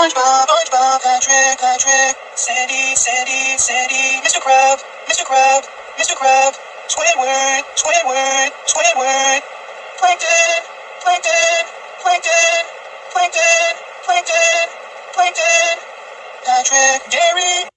SpongeBob, SpongeBob, Patrick, Patrick, Sandy, Sandy, Sandy, Mr. Crab, Mr. Crab, Mr. Crab, Squidward, Squidward, Squidward, Plankton, Plankton, Plankton, Plankton, Plankton, Plankton, Patrick, Gary,